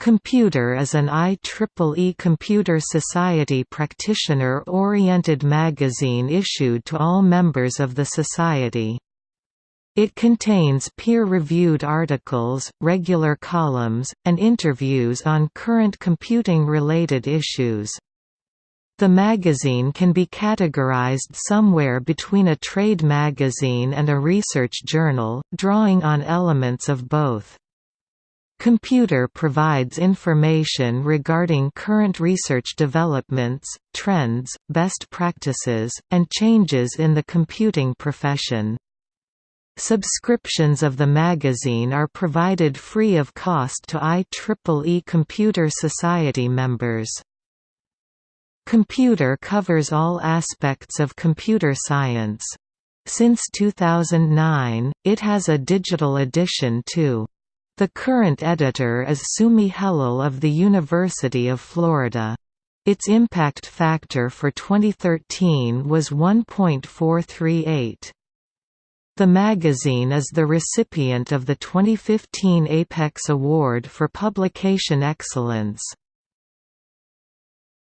Computer is an IEEE Computer Society practitioner-oriented magazine issued to all members of the Society. It contains peer-reviewed articles, regular columns, and interviews on current computing-related issues. The magazine can be categorized somewhere between a trade magazine and a research journal, drawing on elements of both. Computer provides information regarding current research developments, trends, best practices, and changes in the computing profession. Subscriptions of the magazine are provided free of cost to IEEE Computer Society members. Computer covers all aspects of computer science. Since 2009, it has a digital edition too. The current editor is Sumi Helal of the University of Florida. Its impact factor for 2013 was 1.438. The magazine is the recipient of the 2015 Apex Award for Publication Excellence.